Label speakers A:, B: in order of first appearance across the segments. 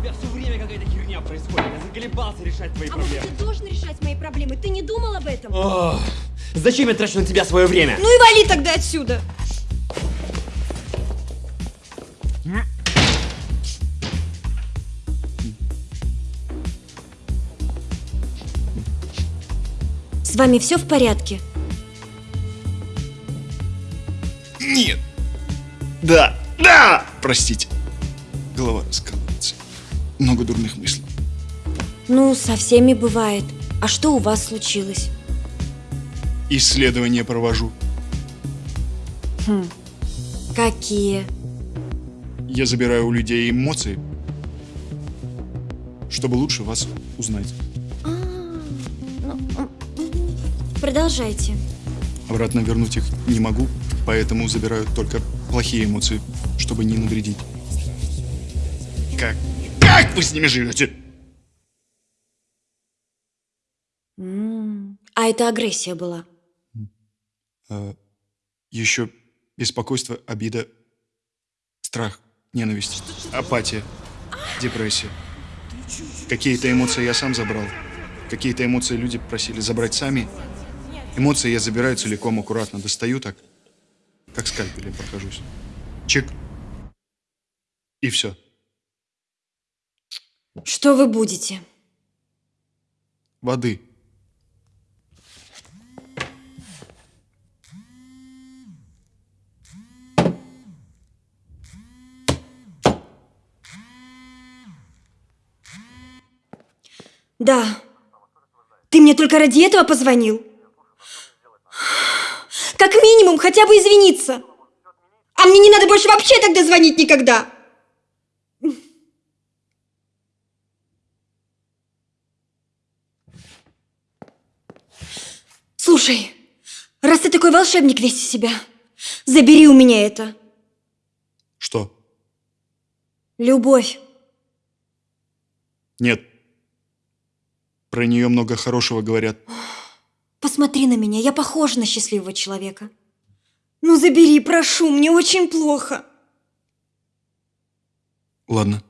A: тебя все время какая-то херня происходит. Я заколебался решать твои
B: А может,
A: проблемы.
B: ты должен решать мои проблемы? Ты не думал об этом?
A: Ох, зачем я трачу на тебя свое время?
B: Ну и вали тогда отсюда. С вами все в порядке?
C: Нет. Да. Да! Простите. Голова раскалывается. Много дурных мыслей.
B: Ну, со всеми бывает. А что у вас случилось?
C: Исследования провожу.
B: Какие?
C: Я забираю у людей эмоции, чтобы лучше вас узнать.
B: Продолжайте.
C: Обратно вернуть их не могу, поэтому забираю только плохие эмоции, чтобы не навредить. Как? Вы с ними живете?
B: А это агрессия была.
C: А, еще беспокойство, обида, страх, ненависть, апатия, депрессия. Какие-то эмоции я сам забрал. Какие-то эмоции люди просили забрать сами. Эмоции я забираю целиком, аккуратно, достаю так, как скальпелем прохожусь. Чик. И все.
B: Что вы будете?
C: Воды.
B: Да. Ты мне только ради этого позвонил? Как минимум, хотя бы извиниться. А мне не надо больше вообще тогда звонить никогда. Слушай, раз ты такой волшебник весь из себя, забери у меня это.
C: Что?
B: Любовь.
C: Нет. Про нее много хорошего говорят.
B: Посмотри на меня, я похожа на счастливого человека. Ну забери, прошу, мне очень плохо.
C: Ладно.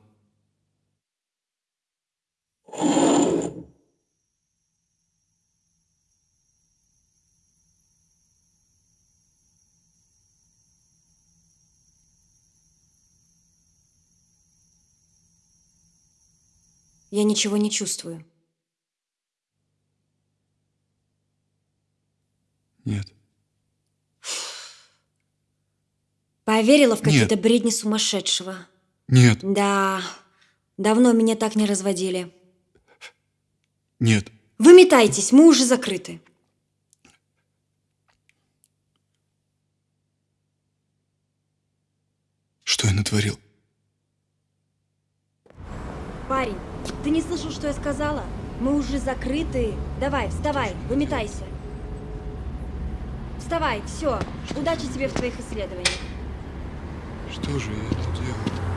B: Я ничего не чувствую.
C: Нет.
B: Поверила в какие-то бредни сумасшедшего.
C: Нет.
B: Да, давно меня так не разводили.
C: Нет.
B: Выметайтесь, мы уже закрыты.
C: Что я натворил?
B: Парень, ты не слышал, что я сказала? Мы уже закрыты. Давай, вставай, выметайся. Вставай, все. Удачи тебе в твоих исследованиях.
C: Что же я это делаю?